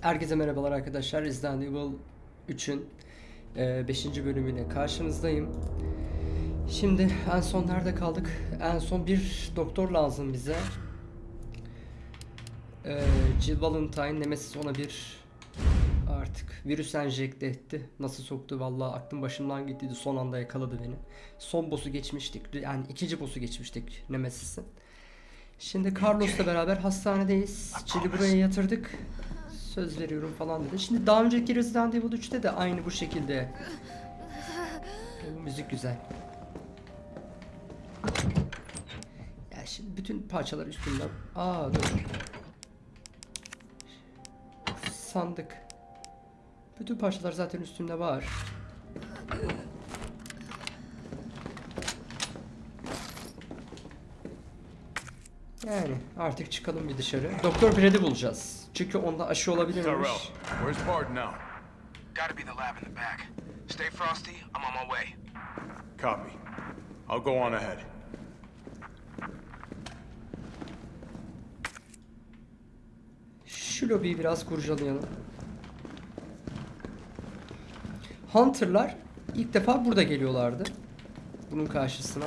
Herkese merhabalar arkadaşlar. Resident Evil 3'ün 5. bölümüyle karşınızdayım. Şimdi en son nerede kaldık? En son bir doktor lazım bize. E, Jill Valentine Nemesis ona bir artık virüs enjekte etti. Nasıl soktu vallahi aklım başımdan gittiydi. Son anda yakaladı beni. Son boss'u geçmiştik. Yani ikinci boss'u geçmiştik Nemesis'in. Şimdi Carlos'la beraber hastanedeyiz. Jill'i buraya yatırdık. Söz veriyorum falan dedi. Şimdi daha önceki Resident Evil 3'te de aynı bu şekilde. Bu müzik güzel. Ya şimdi bütün parçalar üstünden. Aa dur. Sandık. Bütün parçalar zaten üstünde var. Yani artık çıkalım bir dışarı. Doktor Brad'i bulacağız. Çünkü onda aşı olabilirmiş. Gotta be the lab in the back. Stay frosty, I'm on my way. Copy. I'll go on ahead. Şu lobiyi biraz kurcalayalım. Hunter'lar ilk defa burada geliyorlardı. Bunun karşısına.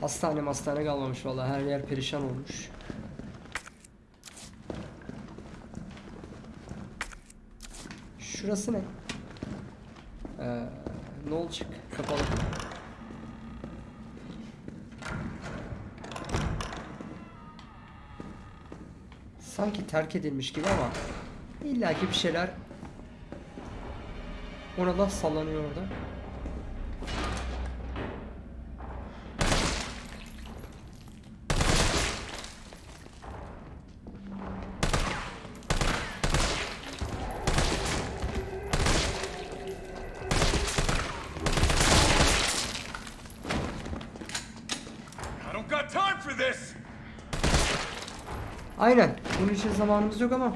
Hastane hastane kalmamış vallahi her yer perişan olmuş. Şurası ne? Ee, ne olacak? Kapalı. Sanki terk edilmiş gibi ama illaki bir şeyler ona da sallanıyor orada. I don't got time for this! Aynen. Bunun için zamanımız yok ama.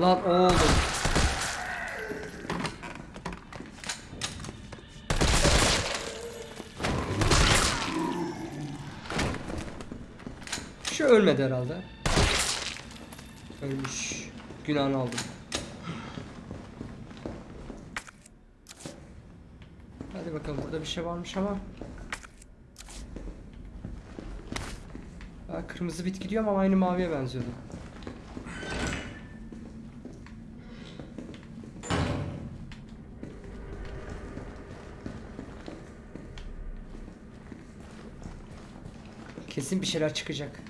Lan oğlum. Şu ölmedi herhalde. Ölmüş. Günahını aldım. Hadi bakalım burada bir şey varmış ama. Aa, kırmızı bit gidiyor ama aynı maviye benziyordu. Kesin bir şeyler çıkacak.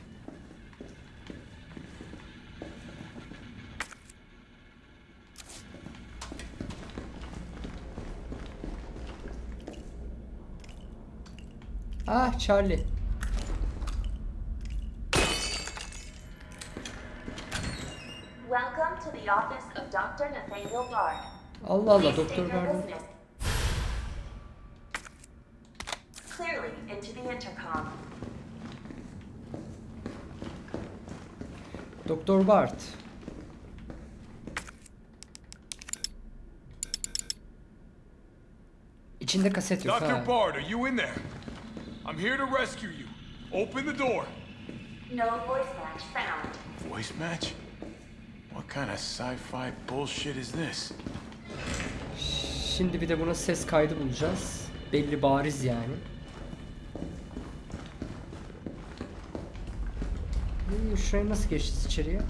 Ah Charlie. Allah Allah doktor intercom. Doktor Bart. İçinde kaset yok Dr. ha. Bard, are you in there? I'm here to rescue you. Open the door. No voice match found. Voice match? Kind of sci-fi bullshit is this? Şimdi bir de buna ses kaydı bulacağız. Belli bariz yani. İyi, Şuraya nasıl geçeceğiz içeriye?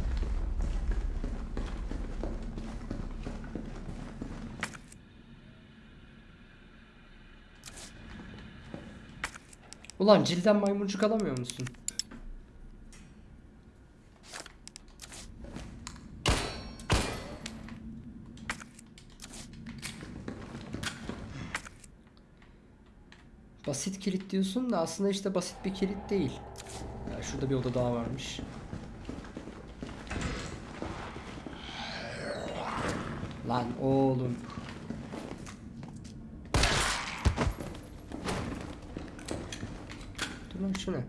Ulan cilden maymuncuk alamıyor musun? Basit kilit diyorsun da aslında işte basit bir kilit değil. Ya şurada bir oda daha varmış. Lan oğlum. Dur lan şu ne?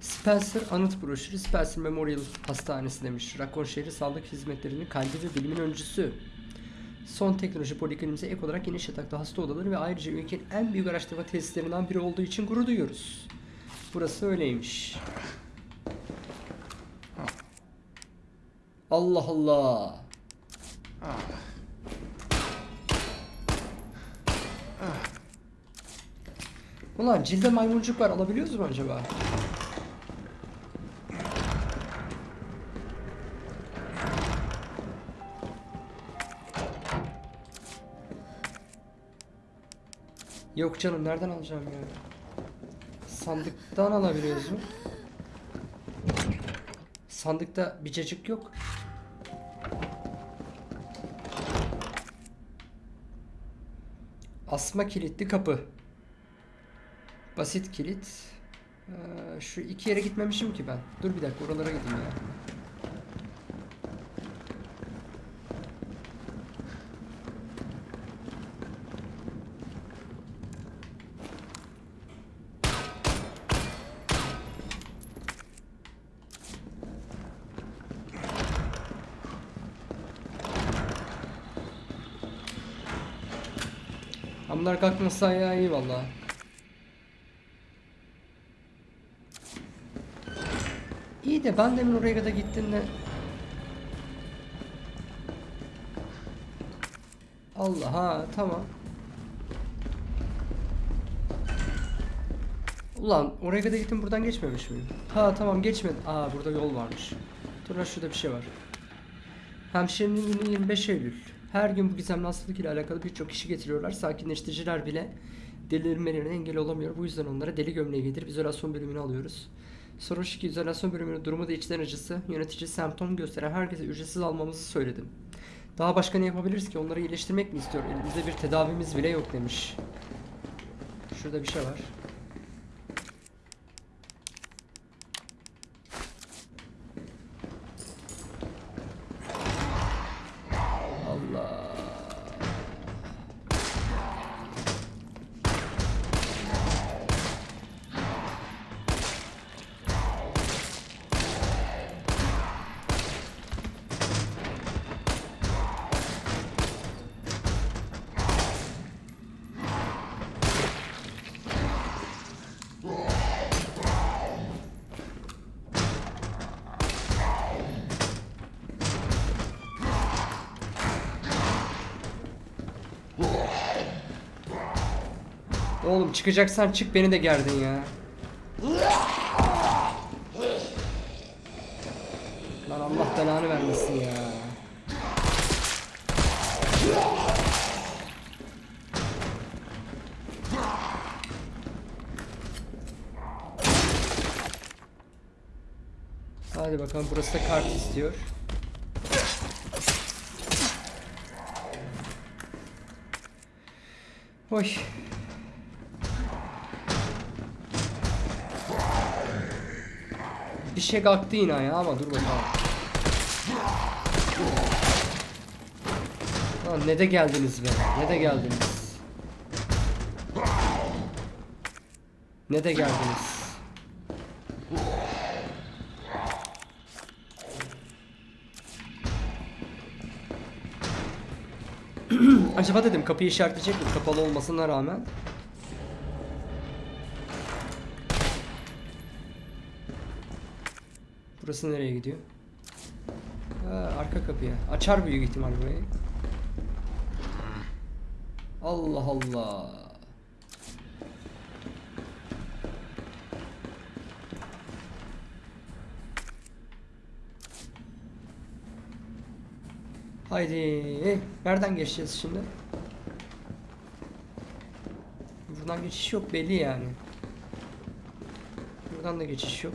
Spencer anıt broşürü Spencer Memorial Hastanesi demiş. Rakon şehri sağlık hizmetlerinin kalbi ve bilimin öncüsü. Son teknoloji poliklinimize ek olarak geniş yataklı hasta odaları ve ayrıca ülkenin en büyük araştırma tesislerinden biri olduğu için gurur duyuyoruz. Burası öyleymiş. Allah Allah. Ulan cilde maymuncuk var alabiliyoruz mu acaba? Yok canım nereden alacağım ya? Sandıktan alabiliyoruz mu? Sandıkta bir cacık yok. Asma kilitli kapı. Basit kilit. Ee, şu iki yere gitmemişim ki ben. Dur bir dakika oralara gideyim ya. Ha, Bunlar kalkmasa ya iyi valla. İyi de ben demin oraya kadar gittiğimde Allah ha tamam. Ulan oraya kadar gittim buradan geçmemiş miyim? Ha tamam geçmedim. Aa burada yol varmış. Dur şurada bir şey var. Hemşirenin günü 25 Eylül. Her gün bu gizemli hastalık ile alakalı birçok kişi getiriyorlar. Sakinleştiriciler bile delirmelerine engel olamıyor. Bu yüzden onlara deli gömleği giydirip izolasyon bölümünü alıyoruz. Sorun şu ki izolasyon bölümünün durumu da içten acısı. Yönetici semptom gösteren herkese ücretsiz almamızı söyledim. Daha başka ne yapabiliriz ki? Onları iyileştirmek mi istiyor? Elimizde bir tedavimiz bile yok demiş. Şurada bir şey var. Oğlum çıkacaksan çık beni de gerdin ya. Lan Allah belanı vermesin ya. Hadi bakalım burası da kart istiyor. Oy. Bir şey kalktı yine ya ama dur bakalım. Lan ne de geldiniz be. Ne de geldiniz. Ne de geldiniz. Acaba dedim kapıyı işaretleyecek mi kapalı olmasına rağmen. Burası nereye gidiyor? Ha, arka kapıya. Açar büyük ihtimal burayı. Allah Allah. Haydi. Nereden geçeceğiz şimdi? Buradan geçiş yok belli yani. Buradan da geçiş yok.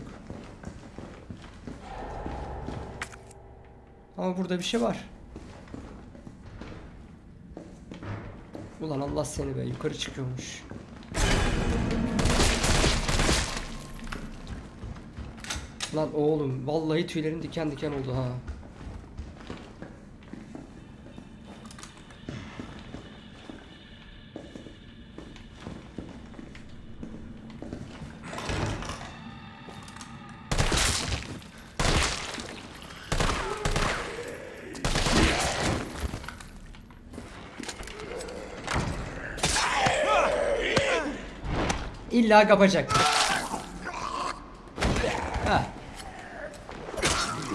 Ama burada bir şey var. Ulan Allah seni be yukarı çıkıyormuş. Lan oğlum vallahi tüylerim diken diken oldu ha. İlla kapacak.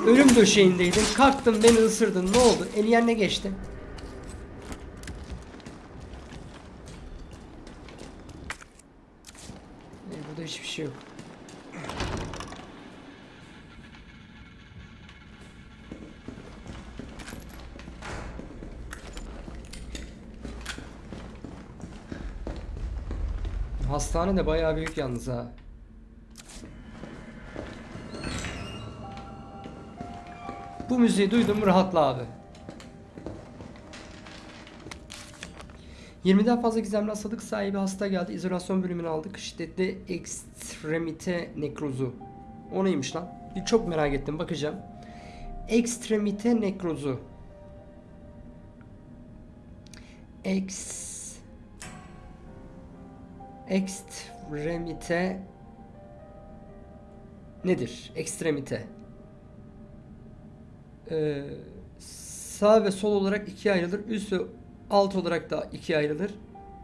Ölüm döşeğindeydim. Kalktın beni ısırdın. Ne oldu? El yerine geçti. E, burada hiçbir şey yok. Hastane de bayağı büyük yalnız ha. Bu müziği duydum rahatla abi. 20'den fazla gizemli hastalık sahibi hasta geldi. İzolasyon bölümünü aldık. Şiddetli ekstremite nekrozu. O neymiş lan? Bir çok merak ettim bakacağım. Ekstremite nekrozu. Ex Ekstremite nedir? Ekstremite. Ee, sağ ve sol olarak ikiye ayrılır. Üst ve alt olarak da ikiye ayrılır.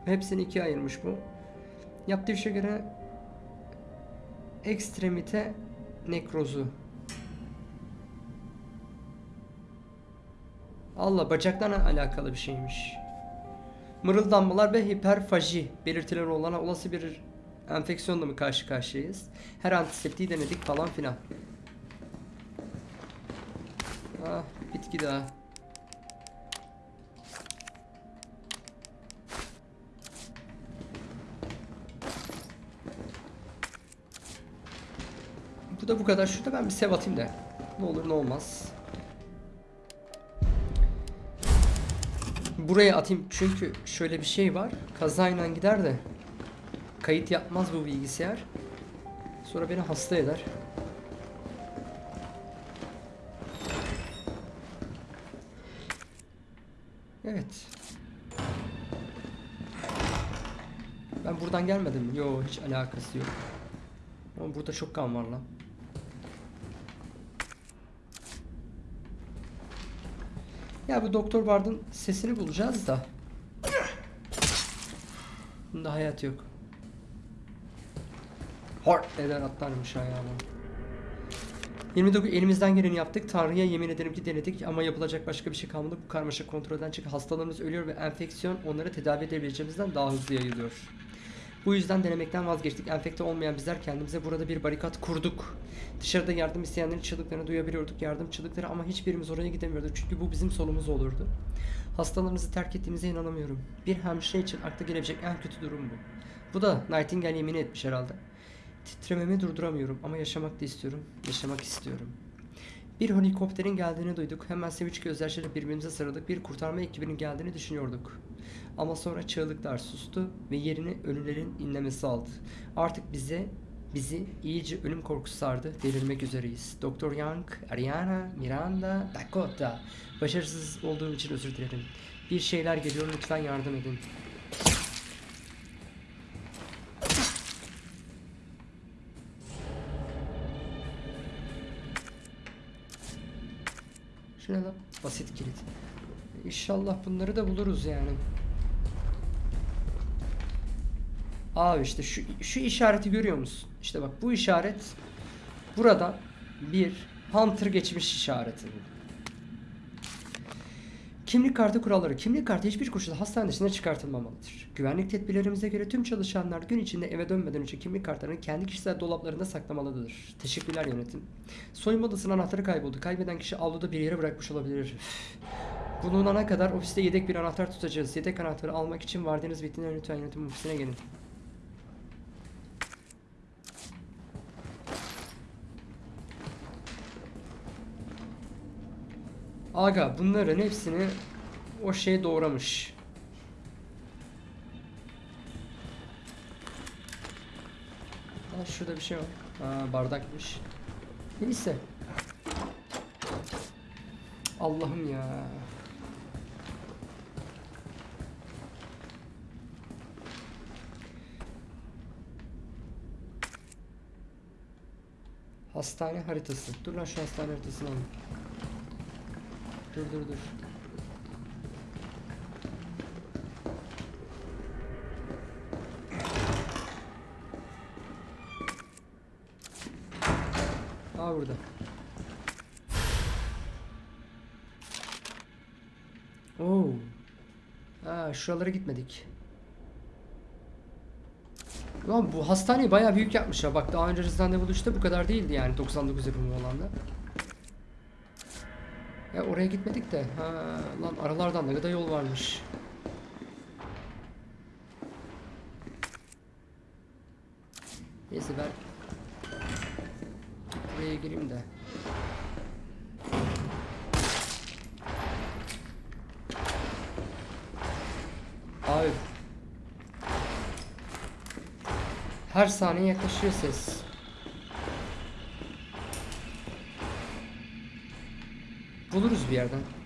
Hepsini ikiye ayırmış bu. Yaptığı işe göre ekstremite nekrozu. Allah bacaklarla alakalı bir şeymiş. Mırıldanmalar ve hiperfaji belirtileri olan olası bir enfeksiyonla mı karşı karşıyayız? Her antiseptiği denedik falan filan. Ah bitki daha. Bu da bu kadar. Şurada ben bir sev atayım da. Ne olur ne olmaz. Buraya atayım çünkü şöyle bir şey var. Kazayla gider de kayıt yapmaz bu bilgisayar. Sonra beni hasta eder. Evet. Ben buradan gelmedim? Yo hiç alakası yok. Ama burada çok kan var lan. Ya bu Doktor Bard'ın sesini bulacağız da. Bunda hayat yok. Hor eder atlarmış ayağıma. 29 elimizden geleni yaptık. Tanrı'ya yemin ederim ki denedik ama yapılacak başka bir şey kalmadı. Bu karmaşa kontrolden çıkıp hastalarımız ölüyor ve enfeksiyon onları tedavi edebileceğimizden daha hızlı yayılıyor. Bu yüzden denemekten vazgeçtik. Enfekte olmayan bizler kendimize burada bir barikat kurduk. Dışarıda yardım isteyenlerin çığlıklarını duyabiliyorduk. Yardım çığlıkları ama hiçbirimiz oraya gidemiyorduk. Çünkü bu bizim solumuz olurdu. Hastalarımızı terk ettiğimize inanamıyorum. Bir hemşire için akla gelebilecek en kötü durum bu. Bu da Nightingale yemin etmiş herhalde. Titrememi durduramıyorum ama yaşamak da istiyorum. Yaşamak istiyorum. Bir helikopterin geldiğini duyduk. Hemen sevinç gözyaşlarıyla birbirimize sarıldık. Bir kurtarma ekibinin geldiğini düşünüyorduk. Ama sonra çığlıklar sustu ve yerini ölülerin inlemesi aldı. Artık bize bizi iyice ölüm korkusu sardı. Delirmek üzereyiz. Doktor Young, Ariana, Miranda, Dakota. Başarısız olduğum için özür dilerim. Bir şeyler geliyor lütfen yardım edin. Şu ne lan? Basit kilit. İnşallah bunları da buluruz yani. Abi işte şu, şu işareti görüyor musun? İşte bak bu işaret burada bir Hunter geçmiş işareti. Kimlik kartı kuralları. Kimlik kartı hiçbir koşulda hastane dışına çıkartılmamalıdır. Güvenlik tedbirlerimize göre tüm çalışanlar gün içinde eve dönmeden önce kimlik kartlarını kendi kişisel dolaplarında saklamalıdır. Teşekkürler yönetim. Soyunma odasının anahtarı kayboldu. Kaybeden kişi avluda bir yere bırakmış olabilir. Bulunana kadar ofiste yedek bir anahtar tutacağız. Yedek anahtarı almak için vardığınız bittiğinde lütfen yönetim ofisine gelin. Aga bunların hepsini o şey doğramış. Aa, şurada bir şey var. Aa, bardakmış. Neyse. Allah'ım ya. Hastane haritası. Dur lan şu hastane haritasını alayım. Dur dur dur. Aa burada. Oo. Aa şuralara gitmedik. Lan bu hastaneyi bayağı büyük yapmışlar. Bak daha önce Resident Evil'da bu kadar değildi yani 99 yapımı olan da. Ya oraya gitmedik de. Ha, lan aralardan ne kadar yol varmış. Neyse ben buraya gireyim de. Abi her saniye yaklaşıyor ses. Buluruz bir yerden.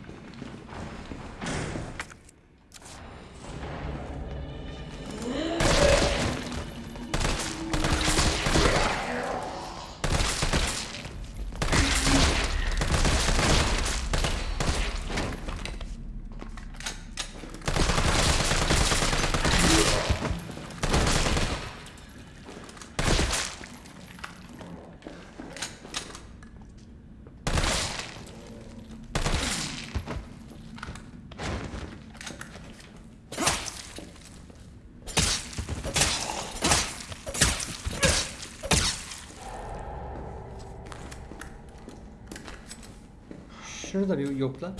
Şunu da bir yokla.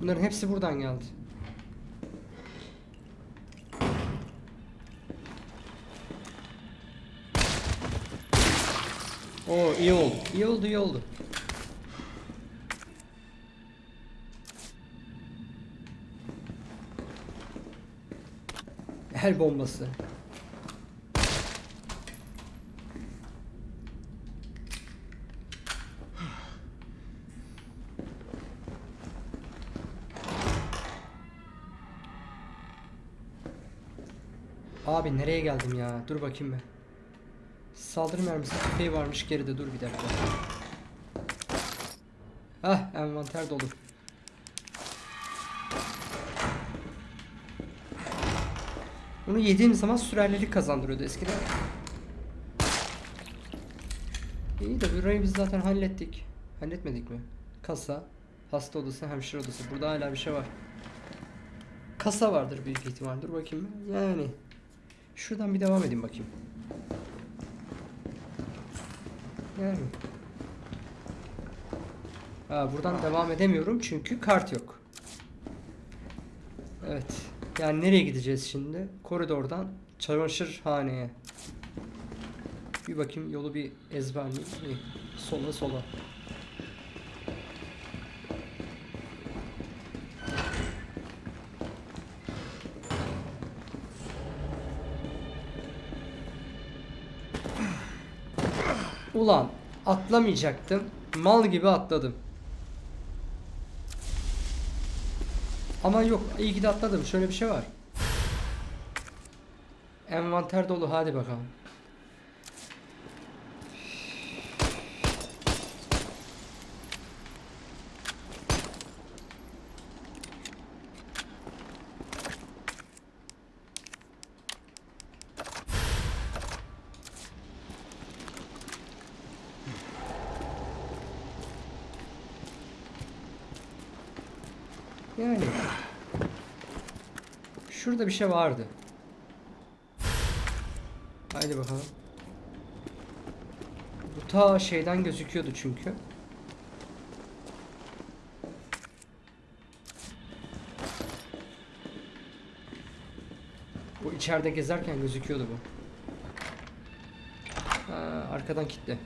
Bunların hepsi buradan geldi. Oo iyi oldu. İyi oldu, iyi oldu. El bombası. Abi nereye geldim ya? Dur bakayım ben. Saldırı mermisi tüfeği varmış geride. Dur bir dakika. Ah envanter dolu. Bunu yediğim zaman sürerlilik kazandırıyordu eskiden. İyi de burayı biz zaten hallettik. Halletmedik mi? Kasa, hasta odası, hemşire odası. Burada hala bir şey var. Kasa vardır büyük ihtimal. Dur bakayım. Yani. Şuradan bir devam edeyim bakayım. Yani. Ha, buradan devam edemiyorum çünkü kart yok. Evet. Yani nereye gideceğiz şimdi? Koridordan çamaşırhaneye. Bir bakayım yolu bir ezberleyeyim. Sola sola. Ulan atlamayacaktım. Mal gibi atladım. Ama yok iyi ki de atladım. Şöyle bir şey var. Envanter dolu hadi bakalım. Yani. Şurada bir şey vardı. Haydi bakalım. Bu ta şeyden gözüküyordu çünkü. Bu içeride gezerken gözüküyordu bu. Ha, arkadan kitle.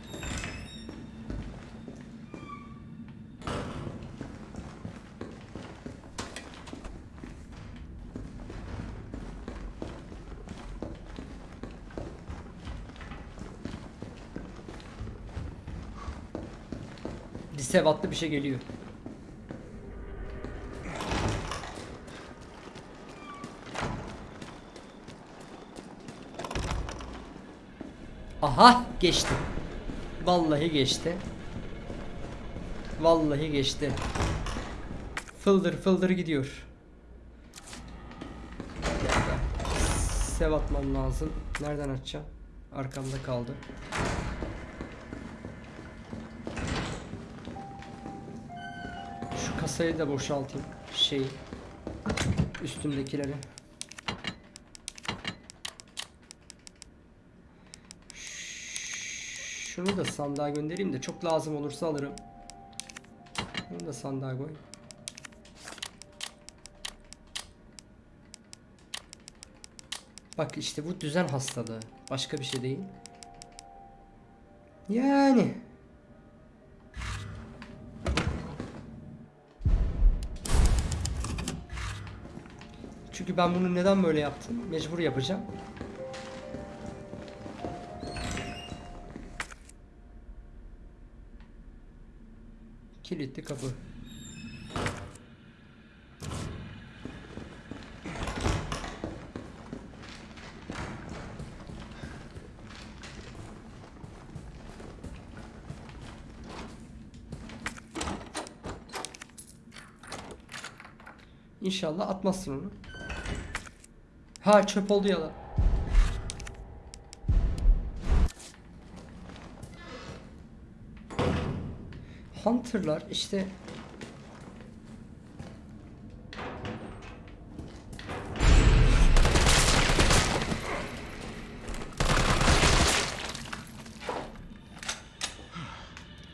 Lisevatlı bir şey geliyor. Aha geçti. Vallahi geçti. Vallahi geçti. Fıldır fıldır gidiyor. sev atmam lazım. Nereden açacağım? Arkamda kaldı. Kasayı da boşaltayım. Şey üstümdekileri. Şunu da sandığa göndereyim de çok lazım olursa alırım. Bunu da sandığa koy. Bak işte bu düzen hastalığı. Başka bir şey değil. Yani. Çünkü ben bunu neden böyle yaptım? Mecbur yapacağım. Kilitli kapı. İnşallah atmazsın onu. Ha çöp oldu ya lan. Hunter'lar işte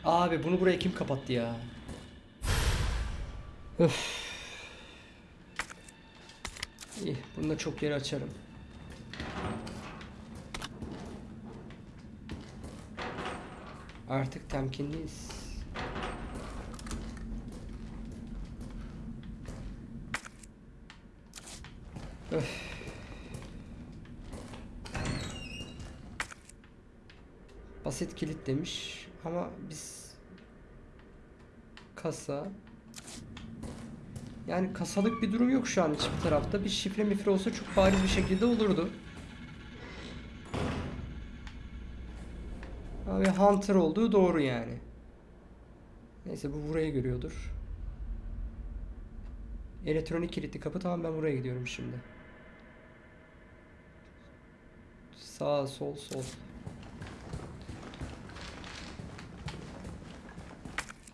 Abi bunu buraya kim kapattı ya? Öf. İyi, bunu da çok yeri açarım. Artık temkinliyiz. Öf. Basit kilit demiş ama biz kasa yani kasalık bir durum yok şu an hiçbir tarafta. Bir şifre mifre olsa çok bariz bir şekilde olurdu. Abi Hunter olduğu doğru yani. Neyse bu burayı görüyordur. Elektronik kilitli kapı tamam ben buraya gidiyorum şimdi. Sağ sol sol.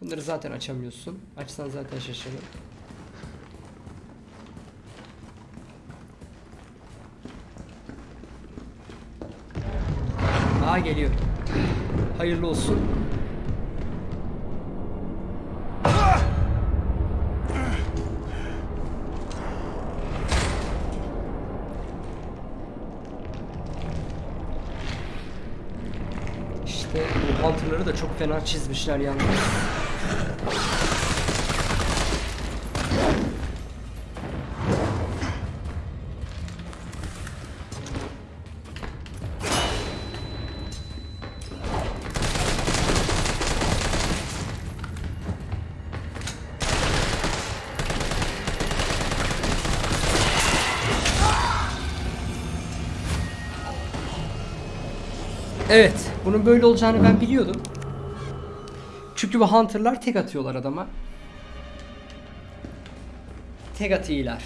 Bunları zaten açamıyorsun. Açsan zaten şaşırır. Aa geliyor. Hayırlı olsun. İşte bu da çok fena çizmişler yalnız. Evet, bunun böyle olacağını ben biliyordum. Çünkü bu Hunter'lar tek atıyorlar adama. Tek atıyorlar.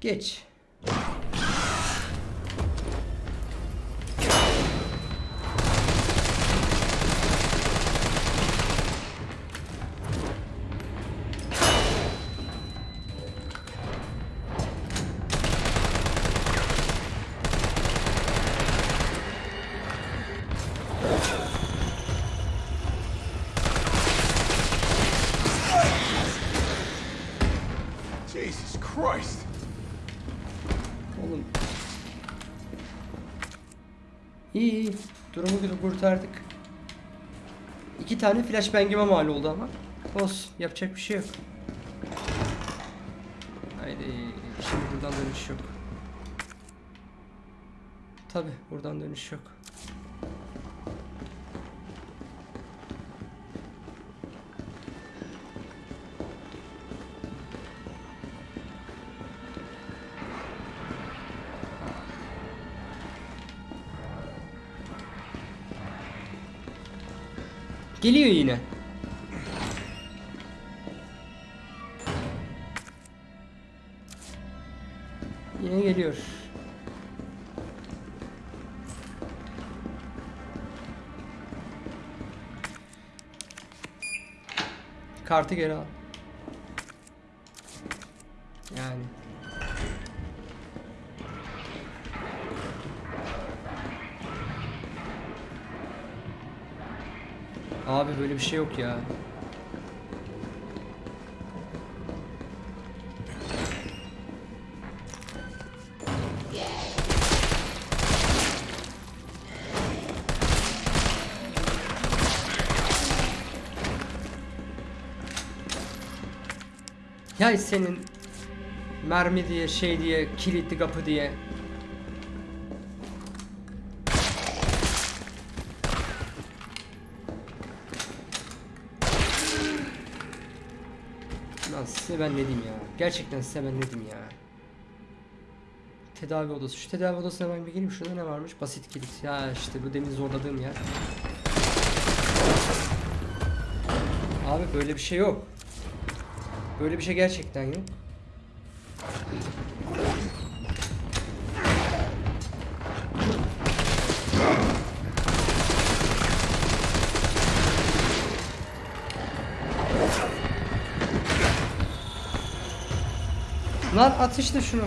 Geç. Tane flashbang'ime mal oldu ama. Olsun. Yapacak bir şey yok. Haydi. Şimdi buradan dönüş yok. Tabi buradan dönüş yok. Geliyor yine. Yine geliyor. Kartı geri al. Abi böyle bir şey yok ya. Ya senin mermi diye şey diye kilitli kapı diye ben ne ya. Gerçekten size ben ne ya. Tedavi odası. Şu tedavi odasına ben bir gireyim. Şurada ne varmış? Basit kilit. Ya işte bu demin zorladığım yer. Abi böyle bir şey yok. Böyle bir şey gerçekten yok. Lan at şunu.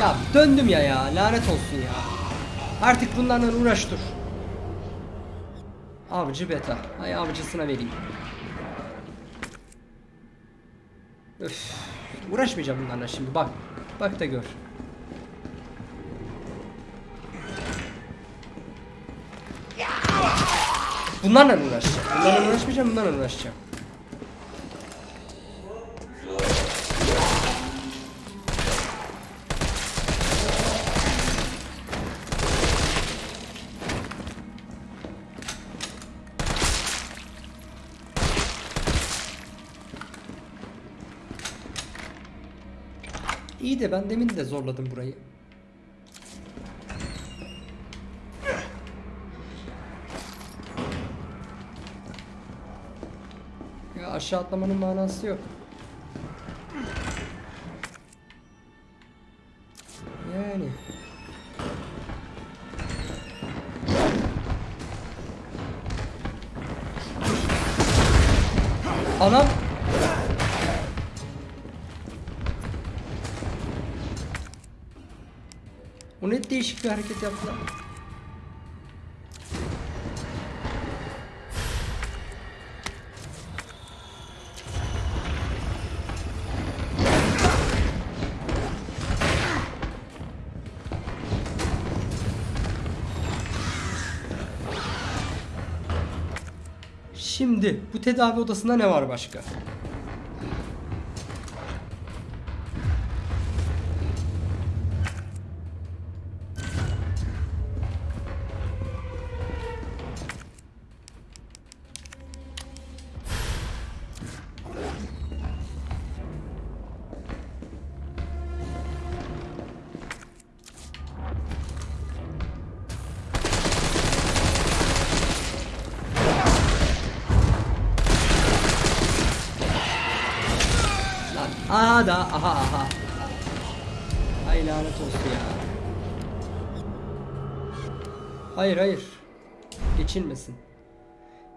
Ya döndüm ya ya lanet olsun ya. Artık bunlarla uğraş dur. Avcı beta. Ay avcısına vereyim. Öf. Uğraşmayacağım bunlarla şimdi bak. Bak da gör. Bunlarla uğraşacağım. Bunlarla uğraşmayacağım, bunlarla uğraşacağım. De ben demin de zorladım burayı. Ya aşağı atlamanın manası yok. Bir hareket yaptı lan. Şimdi bu tedavi odasında ne var başka? Aha da aha aha. Ay lanet olsun ya. Hayır hayır. Geçilmesin.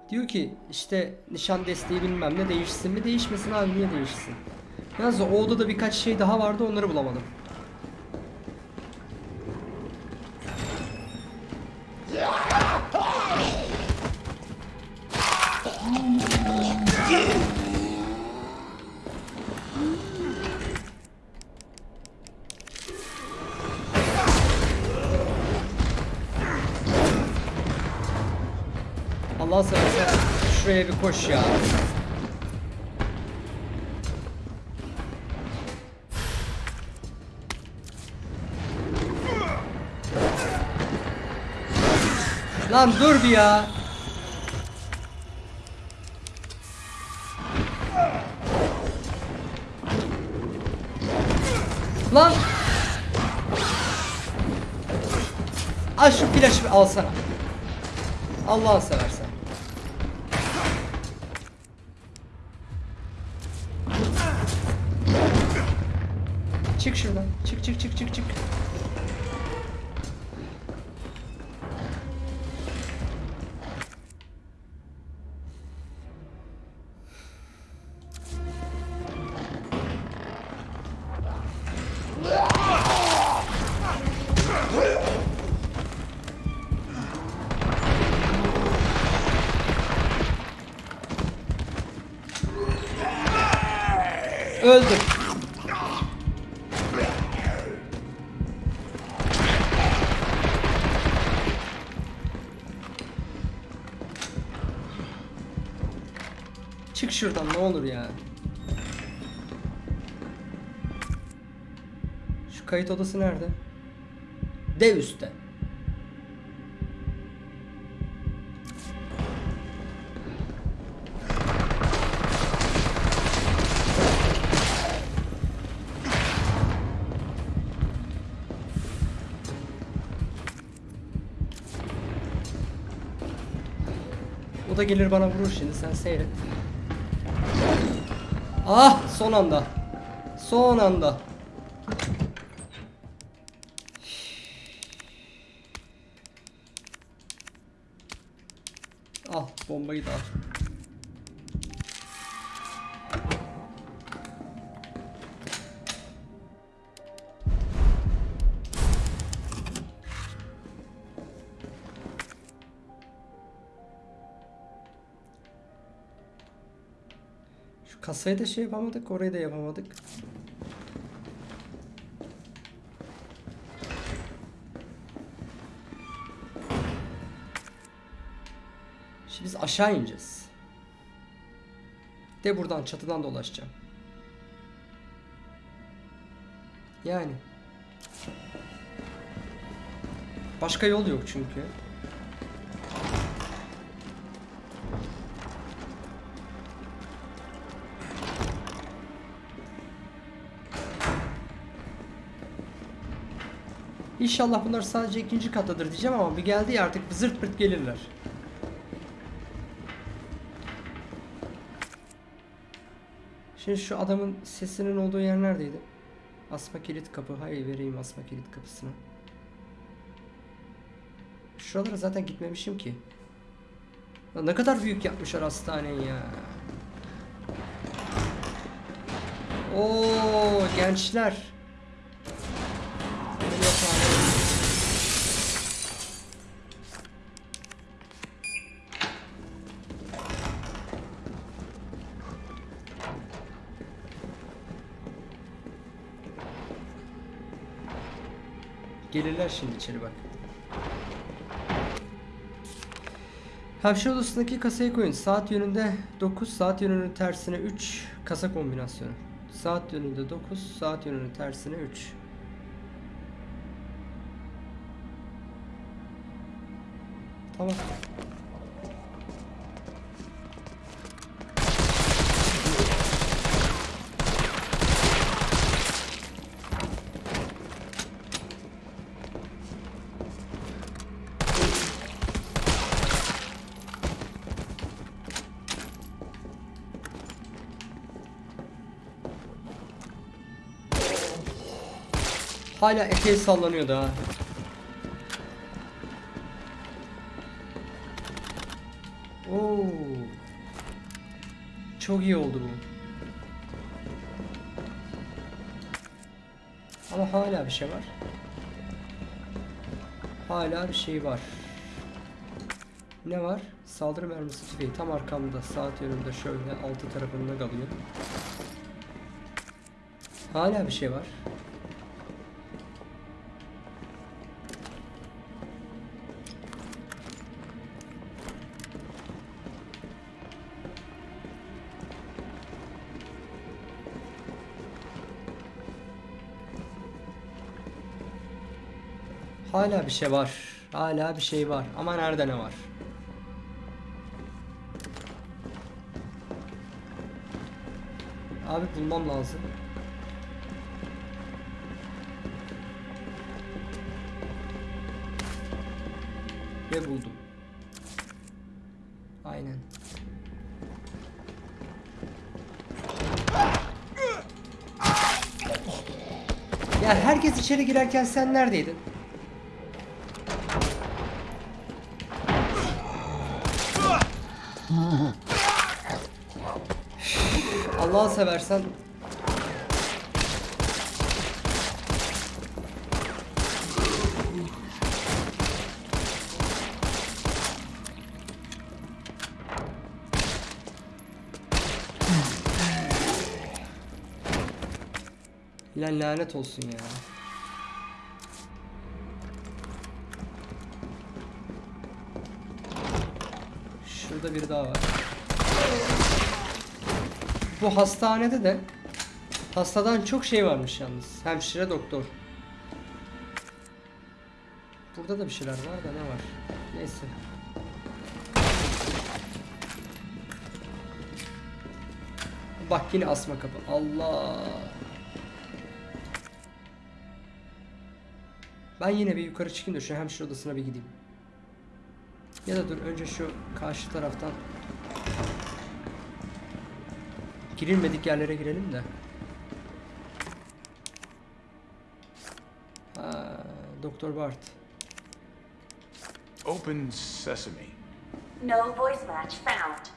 Diyor ki işte nişan desteği bilmem ne değişsin mi değişmesin abi niye değişsin? Yalnız o odada birkaç şey daha vardı onları bulamadım. Allah seversen şuraya bir koş ya. Lan dur bir ya. Lan. Al şu flaşı alsana. Allah'ını seversen. Çık çık çık çık şuradan ne olur ya. Şu kayıt odası nerede? Dev üstte. O da gelir bana vurur şimdi sen seyret. Ah son anda. Son anda. Al bombayı da al. Şu kasayı da şey yapamadık, orayı da yapamadık. Şimdi biz aşağı ineceğiz. De buradan çatıdan dolaşacağım. Yani. Başka yol yok çünkü. İnşallah bunlar sadece ikinci kattadır diyeceğim ama bir geldi ya artık zırt pırt gelirler. Şimdi şu adamın sesinin olduğu yer neredeydi? Asma kilit kapı. Hayır vereyim asma kilit kapısını. Şuralara zaten gitmemişim ki. Ya ne kadar büyük yapmışlar hastaneyi ya. Oo gençler. Gelirler şimdi içeri bak. Hapşire odasındaki kasayı koyun. Saat yönünde 9, saat yönünün tersine 3 kasa kombinasyonu. Saat yönünde 9, saat yönünün tersine 3. Tamam. Hala eteği sallanıyor daha. Oo. Çok iyi oldu bu. Ama hala bir şey var. Hala bir şey var. Ne var? Saldırı mermisi tüfeği tam arkamda saat yönünde şöyle altı tarafında kalıyor. Hala bir şey var. Hala bir şey var. Hala bir şey var. Ama nerede ne var? Abi bulmam lazım. Ve buldum. Aynen. Ya herkes içeri girerken sen neredeydin? Allah'ı seversen Lan lanet olsun ya. Şurada biri daha var. Bu hastanede de hastadan çok şey varmış yalnız. Hemşire doktor. Burada da bir şeyler var da ne var? Neyse. Bak yine asma kapı. Allah. Ben yine bir yukarı çıkayım da şu hemşire odasına bir gideyim. Ya da dur önce şu karşı taraftan girilmedik yerlere girelim de. Ha, Doktor Bart. Open sesame. No voice match found.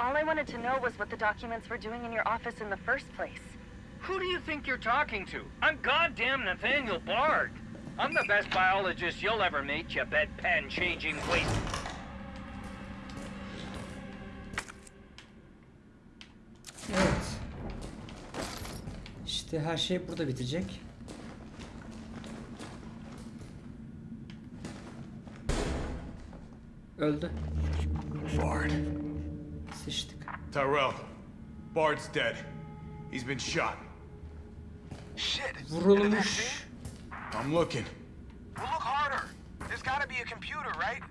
All I wanted to know was what the documents were doing in your office in the first place. Who do you think you're talking to? I'm goddamn Nathaniel Bard. I'm the best biologist you'll ever meet, you bedpan changing waste. Evet. İşte her şey burada bitecek. Öldü. Bard. Sıçtık. Tyrell. Bard's dead. He's been shot. Shit. Vurulmuş. I'm looking. Well, look harder. There's gotta be a computer, right?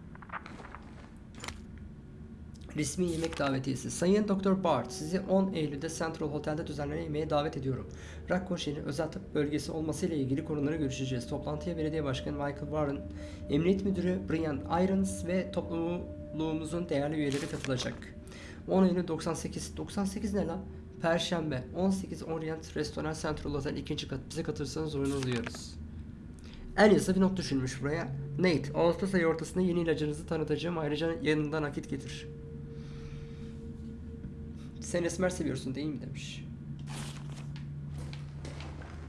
Resmi yemek davetiyesi. Sayın Doktor Bart, sizi 10 Eylül'de Central Hotel'de düzenlenen yemeğe davet ediyorum. Raccoon şehri özel tıp bölgesi olmasıyla ilgili konuları görüşeceğiz. Toplantıya belediye başkanı Michael Warren, emniyet müdürü Brian Irons ve topluluğumuzun değerli üyeleri katılacak. 10 Eylül 98. 98 ne lan? Perşembe 18 Orient Restoran Central Hotel ikinci kat. Bize katılırsanız oyunu duyuyoruz. En iyisi bir not düşülmüş buraya. Nate, Ağustos ayı ortasında yeni ilacınızı tanıtacağım. Ayrıca yanında nakit getir. Sen esmer seviyorsun değil mi demiş.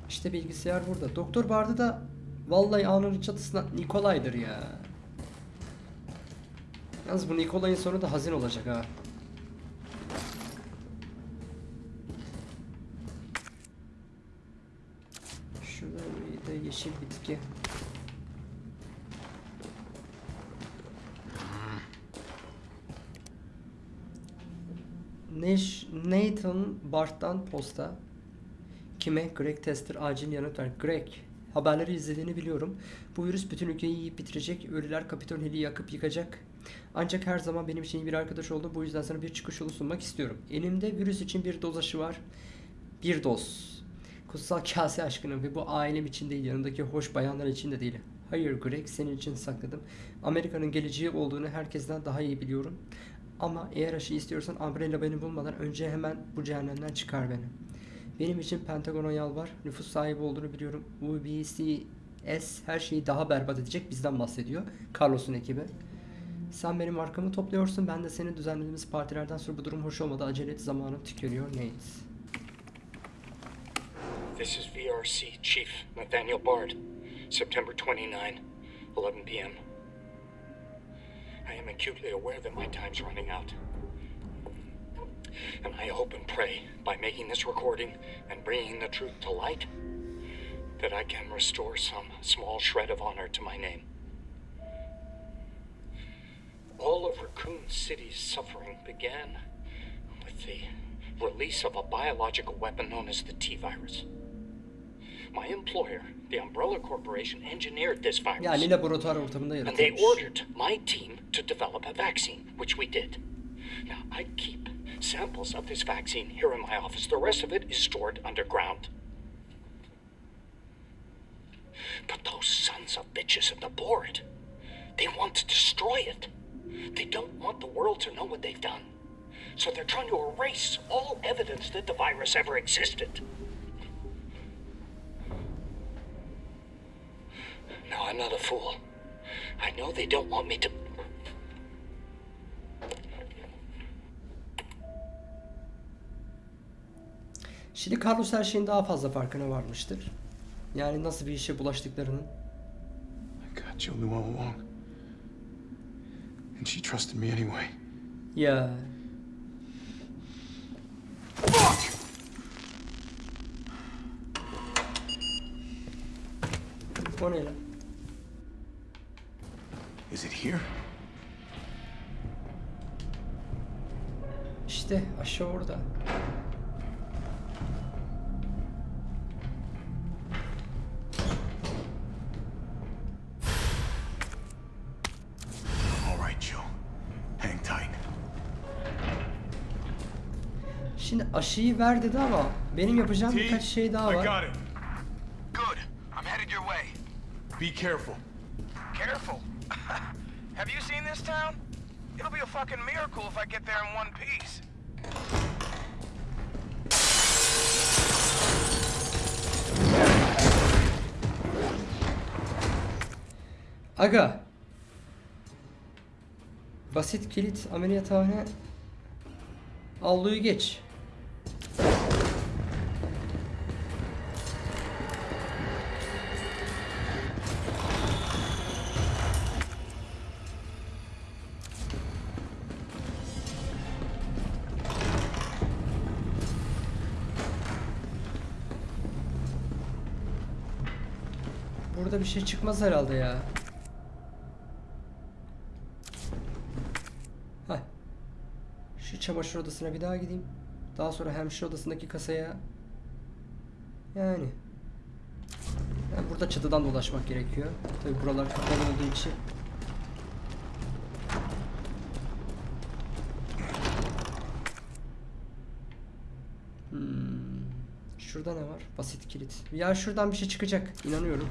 İşte bilgisayar burada. Doktor Bard'ı da vallahi anın çatısına Nikolay'dır ya. Yalnız bu Nikolay'ın sonu da hazin olacak ha. De yeşil bitki. Nash, Nathan Bart'tan posta. Kime? Greg Tester acil yanıt ver. Greg, haberleri izlediğini biliyorum. Bu virüs bütün ülkeyi yiyip bitirecek. Ölüler Kapitol Hill'i yakıp yıkacak. Ancak her zaman benim için iyi bir arkadaş oldu. Bu yüzden sana bir çıkış yolu sunmak istiyorum. Elimde virüs için bir doz aşı var. Bir doz. Kutsal kase aşkına ve bu ailem için değil yanındaki hoş bayanlar için de değil. Hayır Greg senin için sakladım. Amerika'nın geleceği olduğunu herkesten daha iyi biliyorum. Ama eğer aşı istiyorsan Umbrella beni bulmadan önce hemen bu cehennemden çıkar beni. Benim için Pentagon'a yalvar. Nüfus sahibi olduğunu biliyorum. UBCS her şeyi daha berbat edecek bizden bahsediyor. Carlos'un ekibi. Sen benim arkamı topluyorsun. Ben de senin düzenlediğimiz partilerden sonra bu durum hoş olmadı. Acele et zamanım tükeniyor. Nate. This is VRC Chief Nathaniel Bard, September 29, 11 p.m. I am acutely aware that my time's running out. And I hope and pray by making this recording and bringing the truth to light that I can restore some small shred of honor to my name. All of Raccoon City's suffering began with the release of a biological weapon known as the T virus. My employer, the Umbrella Corporation, engineered this virus. Yani laboratuvar ortamında And they ordered my team to develop a vaccine, which we did. Now, I keep samples of this vaccine here in my office. The rest of it is stored underground. But those sons of bitches at the board, they want to destroy it. They don't want the world to know what they've done. So they're trying to erase all evidence that the virus ever existed. No, I'm not a fool. I know they don't want me to. Şimdi Carlos her şeyin daha fazla farkına varmıştır. Yani nasıl bir işe bulaştıklarının. I got Jill knew all along. And she trusted me anyway. Ya Fuck! o ne lan? Is it here? İşte aşağı orada. All right, Jill. Hang tight. Şimdi aşıyı ver dedi ama benim yapacağım birkaç şey daha I var. got it. Good. I'm headed your way. Be careful. Careful. Have you seen this town? It'll be a fucking miracle if I get there in one piece. Aga. Basit kilit ameliyathane. Avluyu geç. Bir şey çıkmaz herhalde ya. Heh. Şu çamaşır odasına bir daha gideyim. Daha sonra hemşire odasındaki kasaya. Yani. Yani burada çatıdan dolaşmak gerekiyor. Tabi buralar kapalı olduğu için. Şurada ne var? Basit kilit. Ya şuradan bir şey çıkacak. İnanıyorum.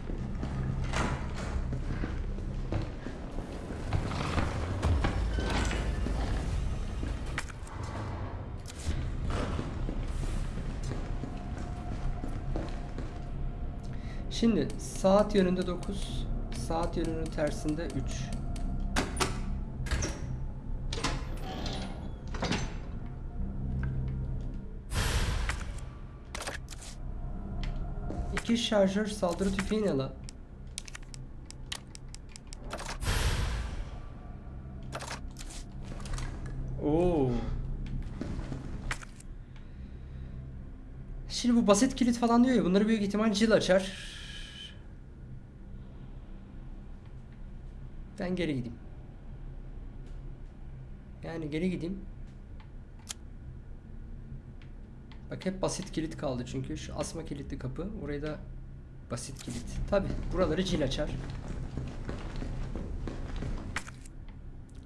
Şimdi saat yönünde 9, saat yönünün tersinde 3. İki şarjör saldırı tüfeği ne la? Oo. Şimdi bu basit kilit falan diyor ya bunları büyük ihtimal Jill açar. Ben geri gideyim. Yani geri gideyim. Bak hep basit kilit kaldı çünkü şu asma kilitli kapı. Orayı da basit kilit. Tabi buraları Jill açar.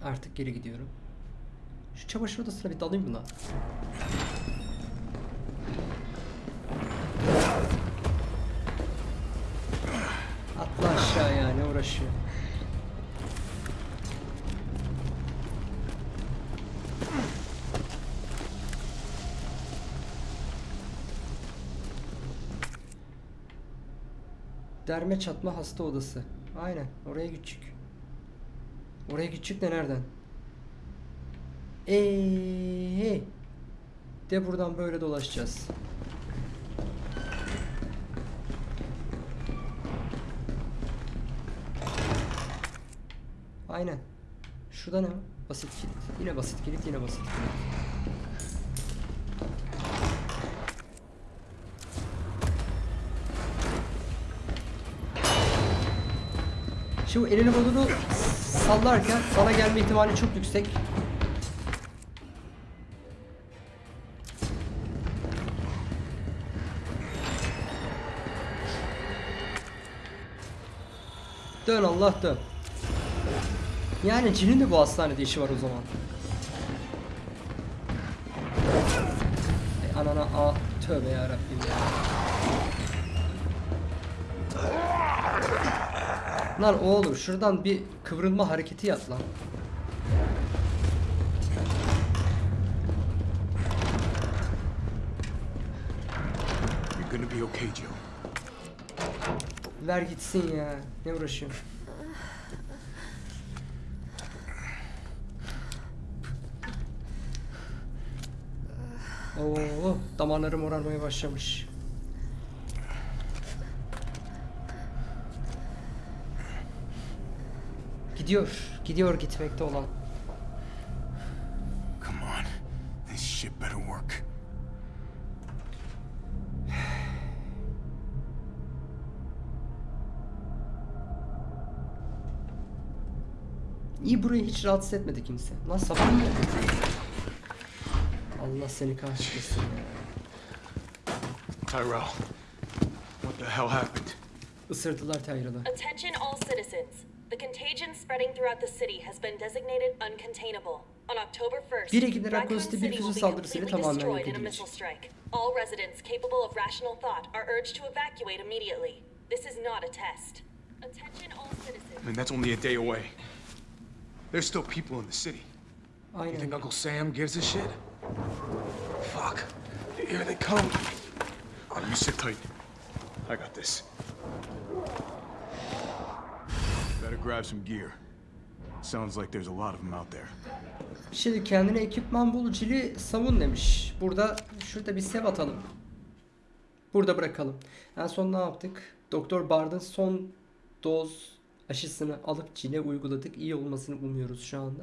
Artık geri gidiyorum. Şu çamaşır odasına bir dalayım buna. Atla aşağı yani uğraşıyor. Derme çatma hasta odası. Aynen oraya gidecek. Oraya gidecek de nereden? Eee. De buradan böyle dolaşacağız. Aynen. Şurada ne? Basit kilit. Yine basit kilit, yine basit kilit. Şimdi elini kolunu sallarken sana gelme ihtimali çok yüksek. Dön Allah dön. Yani cinin de bu hastanede işi var o zaman. Ay anana a tövbe ya Rabbim ya. Lan oğlum şuradan bir kıvrılma hareketi yap lan. Be okay, Joe. Ver gitsin ya. Ne uğraşıyorsun? Oo, damarlarım morarmaya başlamış. Gidiyor, gidiyor gitmekte olan. Come on. This shit better work. İyi burayı hiç rahatsız etmedi kimse. Lan sabah mı? Allah seni kahretsin ya. Tyrell. What the hell happened? Isırdılar Tyrell'ı. Attention all citizens. The contagion spreading throughout the city has been designated uncontainable. On October 1st, Bir Ekim Raccoon Raccoon City City bir füze will be completely destroyed in a missile strike. All residents capable of rational thought are urged to evacuate immediately. This is not a test. Attention all citizens. I mean, that's only a day away. There's still people in the city. You think Uncle Sam gives a shit? Fuck. Here they come. Oh, you sit tight. I got this. Better grab some gear. Sounds like there's a lot of them out there. Şimdi kendine ekipman bul cili savun demiş. Burada şurada bir sev atalım. Burada bırakalım. En son ne yaptık? Doktor Bard'ın son doz aşısını alıp cile uyguladık. İyi olmasını umuyoruz şu anda.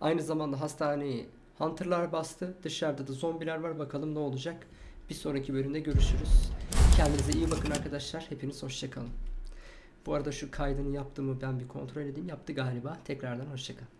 Aynı zamanda hastaneyi Hunter'lar bastı. Dışarıda da zombiler var. Bakalım ne olacak. Bir sonraki bölümde görüşürüz. Kendinize iyi bakın arkadaşlar. Hepiniz hoşçakalın. Bu arada şu kaydını yaptığımı ben bir kontrol edeyim. Yaptı galiba. Tekrardan hoşçakalın.